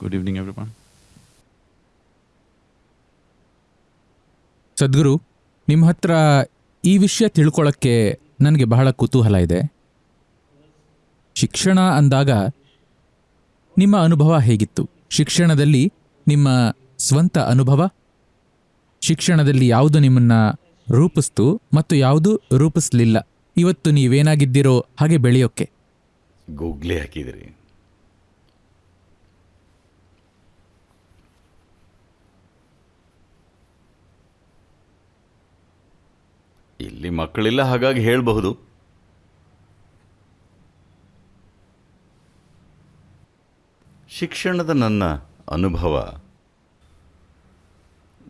Good evening, everyone. ಸದ್ಗುರು ನಿಮ್ಮ ಹತ್ರ ಈ ವಿಷಯ ತಿಳ್ಕೊಳ್ಳೋಕ್ಕೆ ನನಗೆ ಬಹಳ ಕುತೂಹಲ ಇದೆ. ಶಿಕ್ಷಣ ಅಂದಾಗ ನಿಮ್ಮ ಅನುಭವ ಹೇಗಿತ್ತು? ಶಿಕ್ಷಣದಲ್ಲಿ ನಿಮ್ಮ ಸ್ವಂತ ಅನುಭವ? ಶಿಕ್ಷಣದಲ್ಲಿ ಯಾವುದು ನಿಮ್ಮನ್ನ ರೂಪಿಸ್ತು ಮತ್ತು ಯಾವುದು ರೂಪಿಸ್ಲಿಲ್ಲ? ಇವತ್ತು ನೀವೇನಾಗಿದ್ದೀರೋ ಹಾಗೆ ಬೆಳೆಯೋಕ್ಕೆ ಗೂಗ್ಲಿ ಹಾಕಿದಿರಿ ಇಲ್ಲಿ ಮಕ್ಕಳಿಲ್ಲ ಹಾಗಾಗಿ ಹೇಳಬಹುದು. ಶಿಕ್ಷಣದ ನನ್ನ ಅನುಭವ.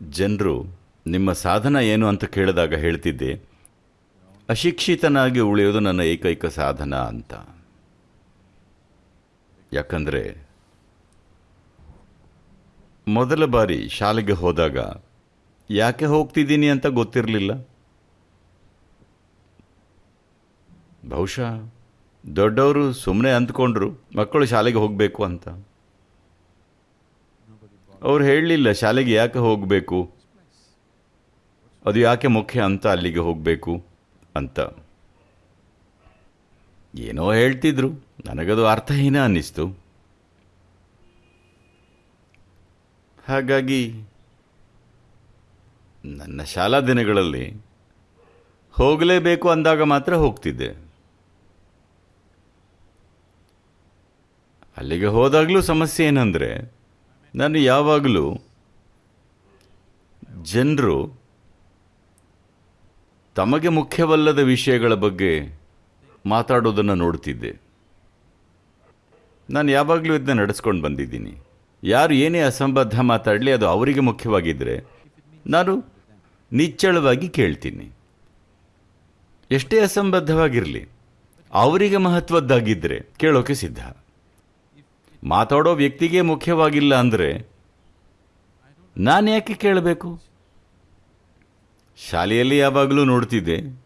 ಜನರು ನಿಮ್ಮ ಸಾಧನ ಏನು ಅಂತ ಕೇಳಿದಾಗ ಹೇಳ್ತಿದ್ದೆ, ಅಶಿಕ್ಷಿತನಾಗಿ ಉಳಿಯೋದು ನನ್ನ ಏಕೈಕ ಸಾಧನ ಅಂತ. ಯಾಕಂದರೆ, ಮೊದಲ ಬಾರಿ ಶಾಲೆಗೆ ಹೋದಾಗ, ಯಾಕೆ ಹೋಗ್ತಿದ್ದೀನಿ ಅಂತ ಗೊತ್ತಿರಲಿಲ್ಲ? ಬಹುಶಃ ದೊಡ್ಡವರು ಸುಮ್ಮನೆ ಅಂದ್ಕೊಂಡ್ರು ಮಕ್ಕಳು ಶಾಲೆಗೆ ಹೋಗಬೇಕು ಅಂತ. ಅವ್ರು ಹೇಳಲಿಲ್ಲ ಶಾಲೆಗೆ ಯಾಕೆ ಹೋಗಬೇಕು? ಅದು ಯಾಕೆ ಮುಖ್ಯ ಅಂತ ಅಲ್ಲಿಗೆ ಹೋಗಬೇಕು ಅಂತ. ಏನೋ ಹೇಳ್ತಿದ್ರು, ನನಗದು ಅರ್ಥಹೀನ ಅನ್ನಿಸ್ತು. ಹಾಗಾಗಿ ನನ್ನ ಶಾಲಾ ದಿನಗಳಲ್ಲಿ ಹೋಗಲೇಬೇಕು ಅಂದಾಗ ಮಾತ್ರ ಹೋಗ್ತಿದ್ದೆ. ಅಲ್ಲಿಗೆ ಹೋದಾಗಲೂ ಸಮಸ್ಯೆ ಏನಂದರೆ, ನಾನು ಯಾವಾಗಲೂ ಜನರು ತಮಗೆ ಮುಖ್ಯವಲ್ಲದ ವಿಷಯಗಳ ಬಗ್ಗೆ ಮಾತಾಡೋದನ್ನು ನೋಡ್ತಿದ್ದೆ. ನಾನು ಯಾವಾಗಲೂ ಇದನ್ನ ನಡೆಸ್ಕೊಂಡು ಬಂದಿದ್ದೀನಿ. ಯಾರು ಏನೇ ಅಸಂಬದ್ಧ ಮಾತಾಡಲಿ, ಅದು ಅವರಿಗೆ ಮುಖ್ಯವಾಗಿದ್ದರೆ ನಾನು ನಿಚ್ಚಳವಾಗಿ ಕೇಳ್ತೀನಿ. ಎಷ್ಟೇ ಅಸಂಬದ್ಧವಾಗಿರಲಿ, ಅವರಿಗೆ ಮಹತ್ವದ್ದಾಗಿದ್ದರೆ ಕೇಳೋಕೆ ಸಿದ್ಧ. ಮಾತಾಡೋ ವ್ಯಕ್ತಿಗೆ ಮುಖ್ಯವಾಗಿಲ್ಲ ಅಂದರೆ ನಾನು ಯಾಕೆ ಕೇಳಬೇಕು? ಶಾಲೆಯಲ್ಲಿ ಯಾವಾಗಲೂ ನೋಡ್ತಿದ್ದೆ.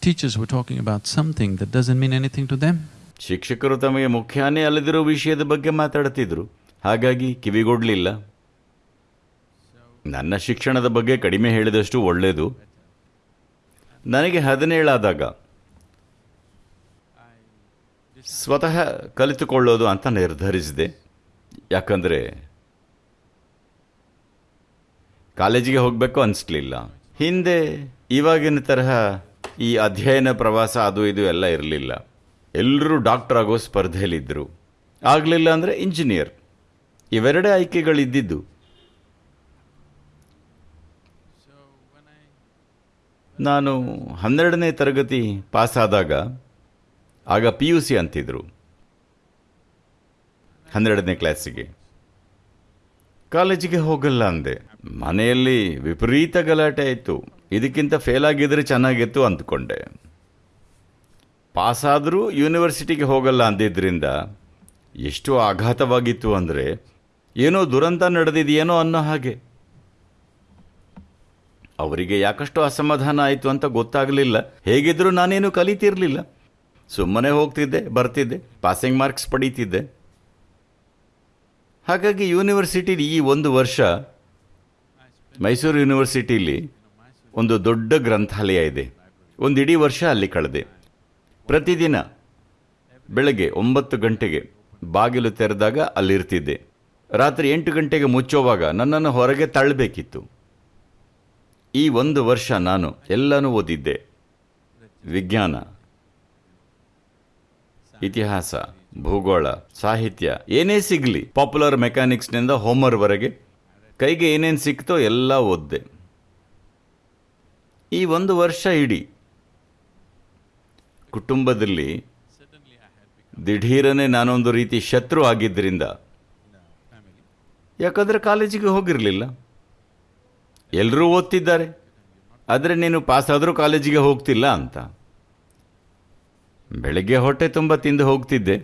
Teachers were talking about something that doesn't mean anything to them. ಶಿಕ್ಷಕರು ತಮಗೆ ಮುಖ್ಯನೇ ಅಲ್ಲದಿರೋ ವಿಷಯದ ಬಗ್ಗೆ ಮಾತಾಡ್ತಿದ್ರು. ಹಾಗಾಗಿ ಕಿವಿಗೊಡ್ಲಿಲ್ಲ. ನನ್ನ ಶಿಕ್ಷಣದ ಬಗ್ಗೆ ಕಡಿಮೆ ಹೇಳಿದಷ್ಟು ಒಳ್ಳೆಯದು ನನಗೆ ಹದಿನೇಳಾದಾಗ ಸ್ವತಃ ಕಲಿತುಕೊಳ್ಳೋದು ಅಂತ ನಿರ್ಧರಿಸಿದೆ. ಯಾಕಂದರೆ ಕಾಲೇಜಿಗೆ ಹೋಗಬೇಕು ಅನಿಸ್ಲಿಲ್ಲ. ಹಿಂದೆ ಇವಾಗಿನ ತರಹ ಈ ಅಧ್ಯಯನ, ಪ್ರವಾಸ ಅದು ಇದು ಎಲ್ಲ ಇರಲಿಲ್ಲ. ಎಲ್ಲರೂ ಡಾಕ್ಟರ್ ಆಗೋ ಸ್ಪರ್ಧೆಯಲ್ಲಿದ್ದರು ಆಗಲಿಲ್ಲ ಅಂದರೆ ಇಂಜಿನಿಯರ್. ಇವೆರಡೇ ಆಯ್ಕೆಗಳಿದ್ದಿದ್ದು. ನಾನು ಹನ್ನೆರಡನೇ ತರಗತಿ ಪಾಸಾದಾಗ ಆಗ ಪಿ ಯು ಸಿ ಅಂತಿದ್ರು. ಹನ್ನೆರಡನೇ ಕ್ಲಾಸಿಗೆ. ಕಾಲೇಜಿಗೆ ಹೋಗಲ್ಲ ಅಂದೆ. ಮನೆಯಲ್ಲಿ ವಿಪರೀತ ಗಲಾಟೆ ಆಯಿತು. ಇದಕ್ಕಿಂತ ಫೇಲ್ ಆಗಿದ್ರೆ ಚೆನ್ನಾಗಿತ್ತು ಅಂದ್ಕೊಂಡೆ. ಪಾಸಾದರೂ ಯೂನಿವರ್ಸಿಟಿಗೆ ಹೋಗಲ್ಲ ಅಂದಿದ್ದರಿಂದ ಎಷ್ಟು ಆಘಾತವಾಗಿತ್ತು ಅಂದರೆ ಏನೋ ದುರಂತ ನಡೆದಿದೆಯೇನೋ ಅನ್ನೋ ಹಾಗೆ. ಅವರಿಗೆ ಯಾಕಷ್ಟು ಅಸಮಾಧಾನ ಆಯಿತು ಅಂತ ಗೊತ್ತಾಗಲಿಲ್ಲ. ಹೇಗಿದ್ರೂ ನಾನೇನು ಕಲಿತಿರಲಿಲ್ಲ. ಸುಮ್ಮನೆ ಹೋಗ್ತಿದ್ದೆ, ಬರ್ತಿದ್ದೆ ಪಾಸಿಂಗ್ ಮಾರ್ಕ್ಸ್ ಪಡೀತಿದ್ದೆ. ಹಾಗಾಗಿ ಯೂನಿವರ್ಸಿಟಿಲಿ ಈ ಒಂದು ವರ್ಷ ಮೈಸೂರು ಯೂನಿವರ್ಸಿಟಿಲಿ ಒಂದು ದೊಡ್ಡ ಗ್ರಂಥಾಲಯ ಇದೆ. ಒಂದು ಇಡೀ ವರ್ಷ ಅಲ್ಲಿ ಕಳೆದೆ. ಪ್ರತಿದಿನ ಬೆಳಗ್ಗೆ ಒಂಬತ್ತು ಗಂಟೆಗೆ ಬಾಗಿಲು ತೆರೆದಾಗ ಅಲ್ಲಿರ್ತಿದ್ದೆ. ರಾತ್ರಿ ಎಂಟು ಗಂಟೆಗೆ ಮುಚ್ಚೋವಾಗ ನನ್ನನ್ನು ಹೊರಗೆ ತಳ್ಳಬೇಕಿತ್ತು. ಈ ಒಂದು ವರ್ಷ ನಾನು ಎಲ್ಲನೂ ಓದಿದ್ದೆ. ವಿಜ್ಞಾನ. ಇತಿಹಾಸ, ಭೂಗೋಳ, ಸಾಹಿತ್ಯ ಏನೇ ಸಿಗಲಿ ಪಾಪ್ಯುಲರ್ ಮೆಕ್ಯಾನಿಕ್ಸ್ನಿಂದ ಹೋಮರ್ವರೆಗೆ ಕೈಗೆ ಏನೇನು ಸಿಕ್ತೋ ಎಲ್ಲ ಓದ್ದೆ. ಈ ಒಂದು ವರ್ಷ ಇಡೀ ಕುಟುಂಬದಲ್ಲಿ ದಿಢೀರನೇ ನಾನೊಂದು ರೀತಿ ಶತ್ರು ಆಗಿದ್ದರಿಂದ ಯಾಕಂದರೆ ಕಾಲೇಜಿಗೆ ಹೋಗಿರಲಿಲ್ಲ. ಎಲ್ಲರೂ ಓದ್ತಿದ್ದಾರೆ. ಆದರೆ ನೀನು ಪಾಸಾದರೂ ಕಾಲೇಜಿಗೆ ಹೋಗ್ತಿಲ್ಲ ಅಂತ. ಬೆಳಗ್ಗೆ ಹೊಟ್ಟೆ ತುಂಬ ತಿಂದು ಹೋಗ್ತಿದ್ದೆ.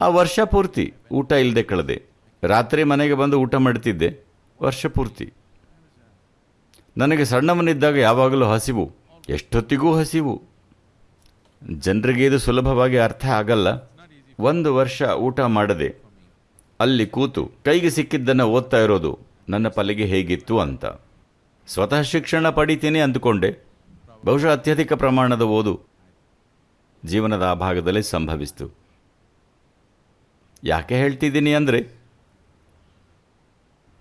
ಆ ವರ್ಷ ಪೂರ್ತಿ ಊಟ ಇಲ್ಲದೆ ಕಳೆದೆ. ರಾತ್ರಿ ಮನೆಗೆ ಬಂದು ಊಟ ಮಾಡ್ತಿದ್ದೆ. ವರ್ಷ ಪೂರ್ತಿ. ನನಗೆ ಸಣ್ಣವನಿದ್ದಾಗ ಯಾವಾಗಲೂ ಹಸಿವು, ಎಷ್ಟೊತ್ತಿಗೂ ಹಸಿವು. ಜನರಿಗೆ ಇದು ಸುಲಭವಾಗಿ ಅರ್ಥ ಆಗಲ್ಲ. ಒಂದು ವರ್ಷ ಊಟ ಮಾಡದೆ, ಅಲ್ಲಿ ಕೂತು ಕೈಗೆ ಸಿಕ್ಕಿದ್ದನ್ನು ಓದ್ತಾ ಇರೋದು ನನ್ನ ಪಲೆಗೆ ಹೇಗಿತ್ತು ಅಂತ. ಸ್ವತಃ ಶಿಕ್ಷಣ ಪಡಿತೀನಿ ಅಂದುಕೊಂಡೆ. ಬಹುಶಃ ಅತ್ಯಧಿಕ ಪ್ರಮಾಣದ ಓದು ಜೀವನದ ಆ ಭಾಗದಲ್ಲಿ ಸಂಭವಿಸ್ತು. ಯಾಕೆ ಹೇಳ್ತಿದ್ದೀನಿ ಅಂದರೆ,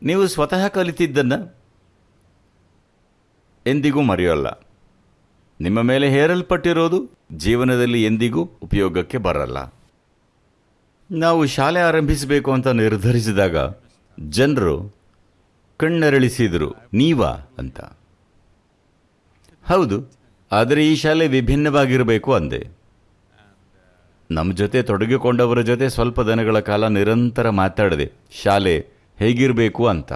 ನೀವು ಸ್ವತಃ ಕಲಿತಿದ್ದನ್ನು ಎಂದಿಗೂ ಮರೆಯೋಲ್ಲ. ನಿಮ್ಮ ಮೇಲೆ ಹೇರಲ್ಪಟ್ಟಿರೋದು ಜೀವನದಲ್ಲಿ ಎಂದಿಗೂ ಉಪಯೋಗಕ್ಕೆ ಬರಲ್ಲ. ನಾವು ಶಾಲೆ ಆರಂಭಿಸಬೇಕು ಅಂತ ನಿರ್ಧರಿಸಿದಾಗ ಜನರು ಕಣ್ಣರಳಿಸಿದರು, ನೀವಾ? ಅಂತ. ಹೌದು, ಆದರೆ ಈ ಶಾಲೆ ವಿಭಿನ್ನವಾಗಿರಬೇಕು ಅಂದೆ. ನಮ್ಮ ಜೊತೆ ತೊಡಗಿಕೊಂಡವರ ಜೊತೆ ಸ್ವಲ್ಪ ದಿನಗಳ ಕಾಲ ನಿರಂತರ ಮಾತಾಡಿದೆ. ಶಾಲೆ ಹೇಗಿರಬೇಕು ಅಂತ.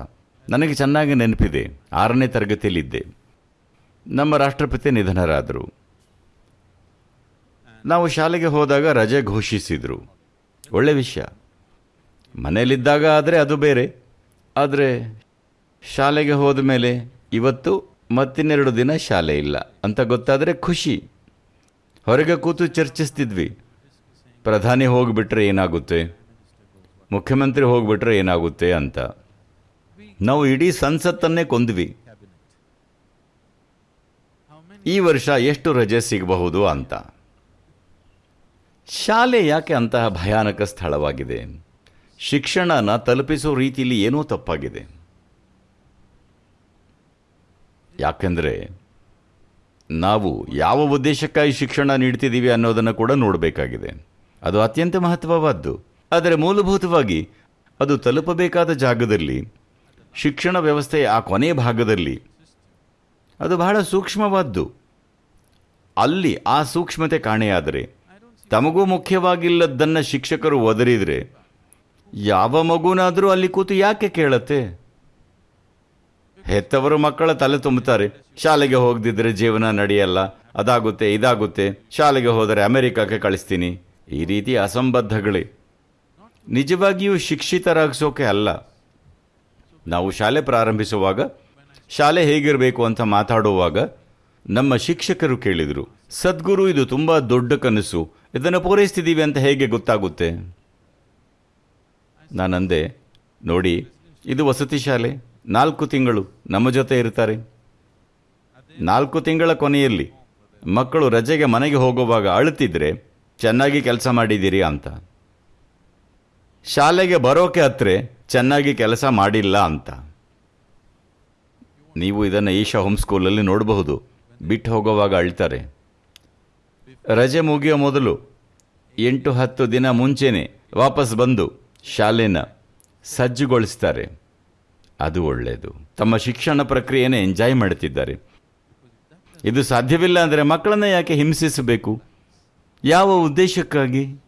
ನನಗೆ ಚೆನ್ನಾಗಿ ನೆನಪಿದೆ. ಆರನೇ ತರಗತಿಯಲ್ಲಿದ್ದೆ. ನಮ್ಮ ರಾಷ್ಟ್ರಪತಿ ನಿಧನರಾದರು. ನಾವು ಶಾಲೆಗೆ ಹೋದಾಗ ರಜೆ ಘೋಷಿಸಿದರು. ಒಳ್ಳೆ ವಿಷಯ. ಮನೆಯಲ್ಲಿದ್ದಾಗ ಆದರೆ ಅದು ಬೇರೆ. ಆದರೆ ಶಾಲೆಗೆ ಹೋದ ಮೇಲೆ ಇವತ್ತು ಮತ್ತಿನ್ನೆರಡು ದಿನ ಶಾಲೆ ಇಲ್ಲ. ಅಂತ ಗೊತ್ತಾದರೆ ಖುಷಿ. ಹೊರಗೆ ಕೂತು ಚರ್ಚಿಸ್ತಿದ್ವಿ. ಪ್ರಧಾನಿ ಹೋಗಿಬಿಟ್ರೆ ಏನಾಗುತ್ತೆ? ಮುಖ್ಯಮಂತ್ರಿ ಹೋಗಿಬಿಟ್ರೆ ಏನಾಗುತ್ತೆ ಅಂತ. ನಾವು ಇಡೀ ಸಂಸತ್ತನ್ನೇ ಕೊಂದ್ವಿ. ಈ ವರ್ಷ ಎಷ್ಟು ರಜೆ ಸಿಗಬಹುದು ಅಂತ. ಶಾಲೆ ಯಾಕೆ ಅಂತಹ ಭಯಾನಕ ಸ್ಥಳವಾಗಿದೆ? ಶಿಕ್ಷಣನ ತಲುಪಿಸೋ ರೀತಿಯಲ್ಲಿ ಏನೋ ತಪ್ಪಾಗಿದೆ. ಯಾಕೆಂದರೆ ನಾವು ಯಾವ ಉದ್ದೇಶಕ್ಕಾಗಿ ಶಿಕ್ಷಣ ನೀಡ್ತಿದ್ದೀವಿ ಅನ್ನೋದನ್ನು ಕೂಡ ನೋಡಬೇಕಾಗಿದೆ. ಅದು ಅತ್ಯಂತ ಮಹತ್ವವಾದ್ದು. ಆದರೆ ಮೂಲಭೂತವಾಗಿ ಅದು ತಲುಪಬೇಕಾದ ಜಾಗದಲ್ಲಿ, ಶಿಕ್ಷಣ ವ್ಯವಸ್ಥೆಯ ಆ ಕೊನೆಯ ಭಾಗದಲ್ಲಿ, ಅದು ಬಹಳ ಸೂಕ್ಷ್ಮವಾದ್ದು. ಅಲ್ಲಿ ಆ ಸೂಕ್ಷ್ಮತೆ ಕಾಣೆಯಾದರೆ, ತಮಗೂ ಮುಖ್ಯವಾಗಿಲ್ಲದ್ದನ್ನು ಶಿಕ್ಷಕರು ಒದರಿದರೆ, ಯಾವ ಮಗುನಾದರೂ ಅಲ್ಲಿ ಕೂತು ಯಾಕೆ ಕೇಳತ್ತೆ? ಹೆತ್ತವರು ಮಕ್ಕಳ ತಲೆ ತುಂಬುತ್ತಾರೆ. ಶಾಲೆಗೆ ಹೋಗದಿದ್ರೆ ಜೀವನ ನಡೆಯಲ್ಲ. ಅದಾಗುತ್ತೆ, ಇದಾಗುತ್ತೆ. ಶಾಲೆಗೆ ಹೋದರೆ ಅಮೆರಿಕಕ್ಕೆ ಕಳಿಸ್ತೀನಿ. ಈ ರೀತಿ ಅಸಂಬದ್ಧಗಳೇ. ನಿಜವಾಗಿಯೂ ಶಿಕ್ಷಿತರಾಗಿಸೋಕೆ ಅಲ್ಲ. ನಾವು ಶಾಲೆ ಪ್ರಾರಂಭಿಸುವಾಗ ಶಾಲೆ ಹೇಗಿರಬೇಕು ಅಂತ ಮಾತಾಡುವಾಗ ನಮ್ಮ ಶಿಕ್ಷಕರು ಕೇಳಿದರು, ಸದ್ಗುರು, ಇದು ತುಂಬ ದೊಡ್ಡ ಕನಸು. ಇದನ್ನು ಪೂರೈಸ್ತಿದ್ದೀವಿ ಅಂತ ಹೇಗೆ ಗೊತ್ತಾಗುತ್ತೆ? ನಾನಂದೆ, ನೋಡಿ, ಇದು ವಸತಿ ಶಾಲೆ. ನಾಲ್ಕು ತಿಂಗಳು ನಮ್ಮ ಜೊತೆ ಇರ್ತಾರೆ. ನಾಲ್ಕು ತಿಂಗಳ ಕೊನೆಯಲ್ಲಿ ಮಕ್ಕಳು ರಜೆಗೆ ಮನೆಗೆ ಹೋಗುವಾಗ ಅಳುತ್ತಿದ್ರೆ ಚೆನ್ನಾಗಿ ಕೆಲಸ ಮಾಡಿದ್ದೀರಿ ಅಂತ. ಶಾಲೆಗೆ ಬರೋಕೆ ಹತ್ರ ಚೆನ್ನಾಗಿ ಕೆಲಸ ಮಾಡಿಲ್ಲ ಅಂತ. ನೀವು ಇದನ್ನು ಈಶಾ ಹೋಮ್ ಸ್ಕೂಲಲ್ಲಿ ನೋಡಬಹುದು. ಬಿಟ್ಟು ಹೋಗುವಾಗ ಅಳ್ತಾರೆ. ರಜೆ ಮುಗಿಯೋ ಮೊದಲು ಎಂಟು ಹತ್ತು ದಿನ ಮುಂಚೆನೆ ವಾಪಸ್ ಬಂದು ಶಾಲೆನ ಸಜ್ಜುಗೊಳಿಸ್ತಾರೆ. ಅದು ಒಳ್ಳೆಯದು ತಮ್ಮ ಶಿಕ್ಷಣ ಪ್ರಕ್ರಿಯೆನೇ ಎಂಜಾಯ್ ಮಾಡುತ್ತಿದ್ದಾರೆ ಇದು ಸಾಧ್ಯವಿಲ್ಲ ಅಂದರೆ ಮಕ್ಕಳನ್ನ ಯಾಕೆ ಹಿಂಸಿಸಬೇಕು? ಯಾವ ಉದ್ದೇಶಕ್ಕಾಗಿ?